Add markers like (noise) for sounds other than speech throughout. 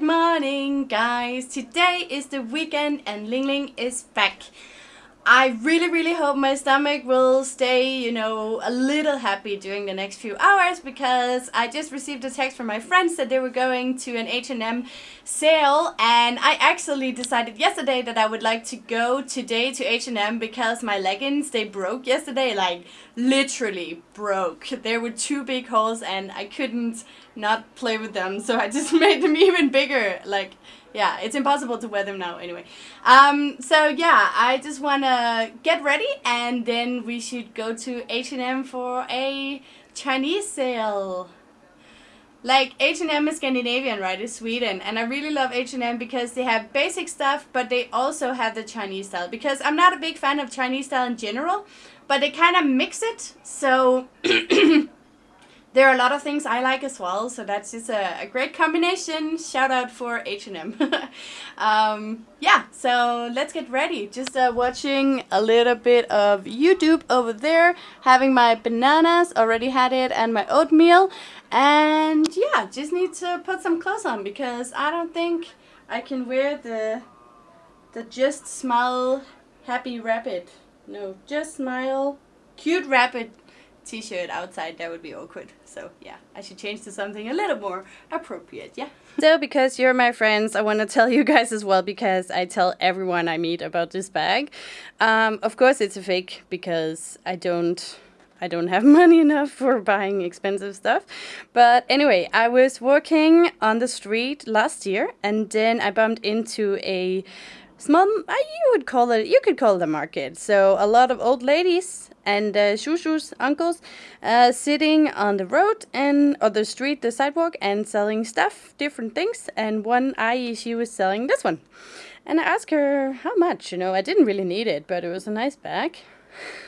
Good morning guys! Today is the weekend and Ling Ling is back. I really really hope my stomach will stay, you know, a little happy during the next few hours because I just received a text from my friends that they were going to an H&M sale and I actually decided yesterday that I would like to go today to H&M because my leggings, they broke yesterday, like literally broke. There were two big holes and I couldn't not play with them so I just (laughs) made them even bigger, like yeah, it's impossible to wear them now anyway. Um, so yeah, I just wanna get ready and then we should go to H&M for a Chinese sale. Like H&M is Scandinavian, right? It's Sweden, and I really love H&M because they have basic stuff, but they also have the Chinese style. Because I'm not a big fan of Chinese style in general, but they kind of mix it, so (clears throat) there are a lot of things I like as well, so that's just a, a great combination. Shout out for H&M. (laughs) um, yeah, so let's get ready. Just uh, watching a little bit of YouTube over there, having my bananas, already had it, and my oatmeal. And yeah, just need to put some clothes on because I don't think I can wear the, the Just Smile Happy Rabbit. No, Just Smile Cute Rabbit t-shirt outside that would be awkward. So yeah i should change to something a little more appropriate yeah. So because you're my friends i want to tell you guys as well because i tell everyone i meet about this bag. Um, of course it's a fake because i don't I don't have (laughs) money enough for buying expensive stuff. But anyway, I was working on the street last year and then I bumped into a small, you would call it, you could call it a market. So a lot of old ladies and uh, shushus, uncles, uh, sitting on the road and or the street, the sidewalk, and selling stuff, different things. And one ayi, she was selling this one, and I asked her how much. You know, I didn't really need it, but it was a nice bag.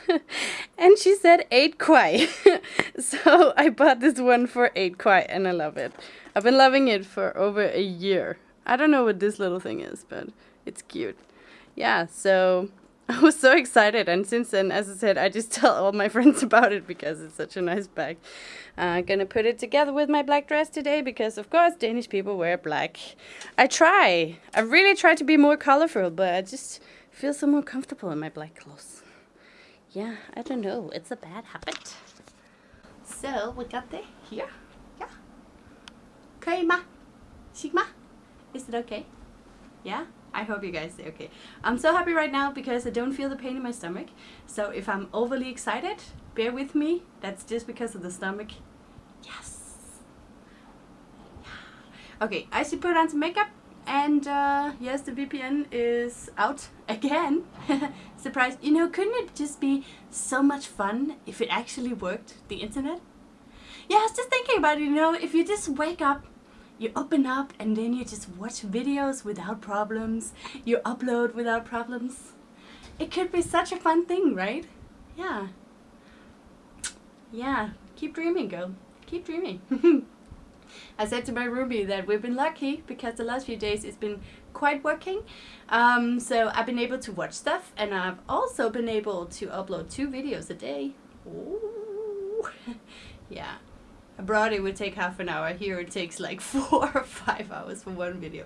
(laughs) and she said eight kwai. (laughs) so I bought this one for eight kwai, and I love it. I've been loving it for over a year. I don't know what this little thing is, but it's cute. Yeah, so (laughs) I was so excited, and since then, as I said, I just (laughs) tell all my friends about it because it's such a nice bag. I'm uh, gonna put it together with my black dress today because, of course, Danish people wear black. I try. I really try to be more colorful, but I just feel so more comfortable in my black clothes. Yeah, I don't know. It's a bad habit. So, we got it here. Yeah. Okay, ma. Sigma. Is it okay? Yeah? I hope you guys say okay. I'm so happy right now because I don't feel the pain in my stomach. So if I'm overly excited, bear with me. That's just because of the stomach. Yes. Okay, I should put on some makeup. And uh, yes, the VPN is out (laughs) again. (laughs) Surprise. You know, couldn't it just be so much fun if it actually worked, the internet? Yeah, I was just thinking about it, you know, if you just wake up you open up and then you just watch videos without problems. You upload without problems. It could be such a fun thing, right? Yeah. Yeah, keep dreaming, girl. Keep dreaming. (laughs) I said to my roomie that we've been lucky because the last few days it's been quite working. Um, so I've been able to watch stuff and I've also been able to upload two videos a day. Ooh. (laughs) yeah. Abroad it would take half an hour. Here it takes like (laughs) four or five hours for one video.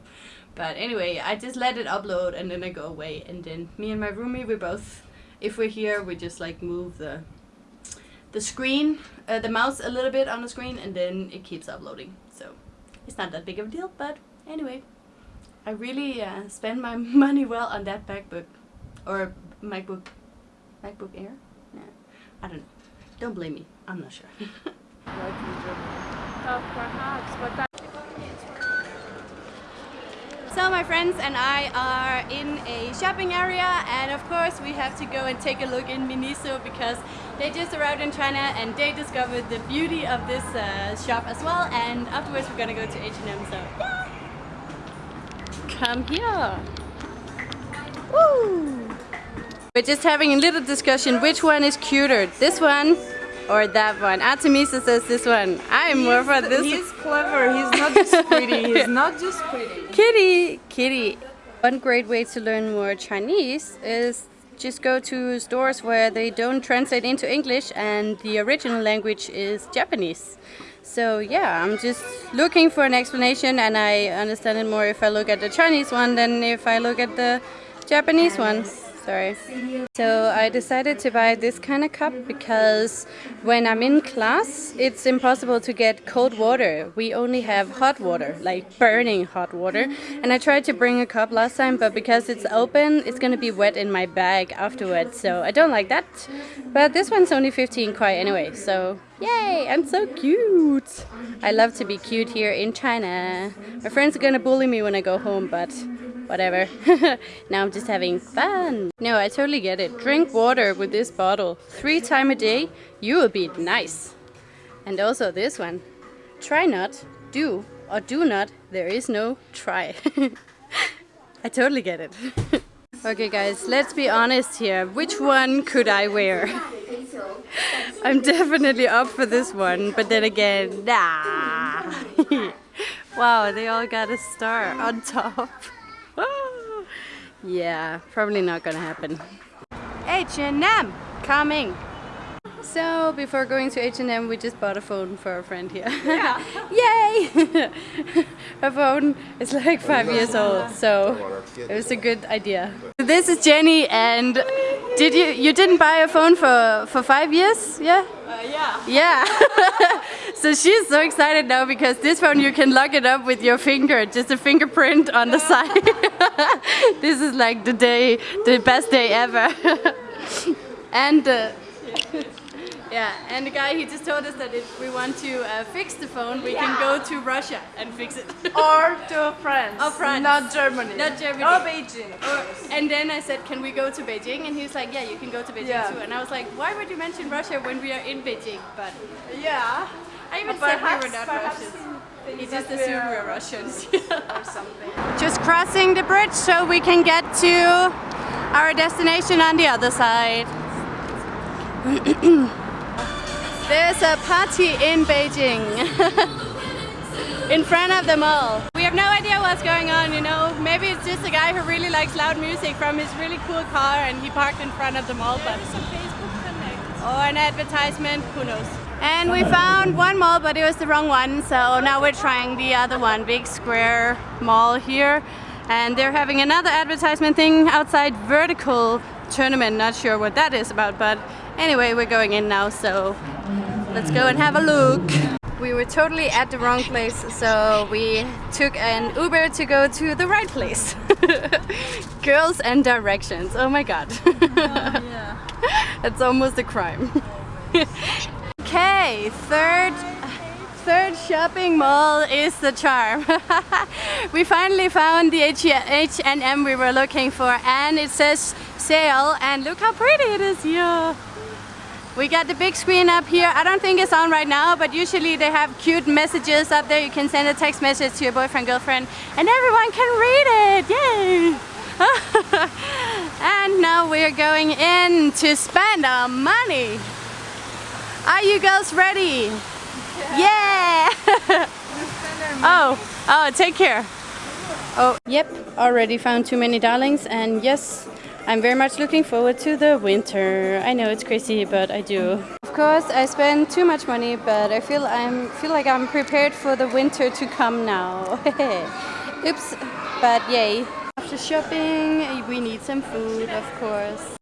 But anyway, I just let it upload and then I go away. And then me and my roomie, we both, if we're here, we just like move the the screen, uh, the mouse a little bit on the screen and then it keeps uploading. So it's not that big of a deal, but anyway. I really uh, spend my (laughs) money well on that MacBook or MacBook MacBook Air. Yeah, I don't know. Don't blame me. I'm not sure. (laughs) Oh, perhaps, but that so my friends and I are in a shopping area and of course we have to go and take a look in Miniso because they just arrived in China and they discovered the beauty of this uh, shop as well and afterwards we're gonna go to H&M so yeah. Come here. Woo! We're just having a little discussion which one is cuter, this one or that one. Artemisa says this one. I'm more for this. He's clever. He's not just pretty. He's (laughs) not just pretty. Kitty, kitty. One great way to learn more Chinese is just go to stores where they don't translate into English and the original language is Japanese. So yeah, I'm just looking for an explanation and I understand it more if I look at the Chinese one than if I look at the Japanese one. Sorry. So I decided to buy this kind of cup because when I'm in class, it's impossible to get cold water. We only have hot water, like burning hot water. And I tried to bring a cup last time, but because it's open, it's gonna be wet in my bag afterwards. So I don't like that. But this one's only 15 kwai anyway, so yay, I'm so cute. I love to be cute here in China. My friends are gonna bully me when I go home, but whatever. (laughs) now I'm just having fun. No, I totally get it. Drink water with this bottle three times a day, you will be nice. And also this one. Try not, do, or do not, there is no try. (laughs) I totally get it. (laughs) okay guys, let's be honest here. Which one could I wear? I'm definitely up for this one, but then again, nah. wow, they all got a star on top. Yeah, probably not gonna happen. H&M coming. So before going to H&M, we just bought a phone for our friend here. Yeah. (laughs) Yay! (laughs) Her phone is like five years old, so it was a good idea. This is Jenny, and did you you didn't buy a phone for for five years? Yeah. Uh, yeah. Yeah. (laughs) so she's so excited now because this phone you can lock it up with your finger, just a fingerprint on the side. (laughs) this is like the day, the best day ever. (laughs) and uh, yeah, and the guy he just told us that if we want to uh, fix the phone, we can go to Russia and fix it. (laughs) Or to France. Or France. Not Germany. Not Germany. Or Beijing. Or- and then I said, can we go to Beijing? And he was like, yeah, you can go to Beijing Yeah. too. And I was like, why would you mention Russia when we are in Beijing? But Yeah. I even But said we were not Russians. He just assumed we we're- were Russians. (laughs) Or something. just crossing the bridge so we can get to our destination on the other side. (clears throat) There's a party in Beijing. (laughs) in front of the mall. We have no idea what's going on, you know. Maybe it's just a guy who really likes loud music from his really cool car and he parked in front of the mall. But or an advertisement, who knows. And we found one mall, but it was the wrong one, so now we're trying the other one, Big Square Mall here. And they're having another advertisement thing outside Vertical Tournament, not sure what that is about, but anyway, we're going in now, so let's go and have a look. We were totally at the wrong place, so we took an Uber to go to the right place. (laughs) Girls and directions, oh my god. (laughs) Yeah. It's almost a crime. (laughs) okay, third third shopping mall is the charm. we finally found the H&M we were looking for and it says sale and look how pretty it is here. We got the big screen up here. I don't think it's on right now, but usually they have cute messages up there. You can send a text message to your boyfriend, girlfriend, and everyone can read it. Yay! (laughs) and now we're going in to spend our money. Are you girls ready? Yeah! (laughs) oh, oh, take care. Oh, yep, already found too many darlings, and yes, I'm very much looking forward to the winter. I know it's crazy, but I do. Of course, I spend too much money, but I feel I'm feel like I'm prepared for the winter to come now. (laughs) Oops, but yay. After shopping, we need some food, of course.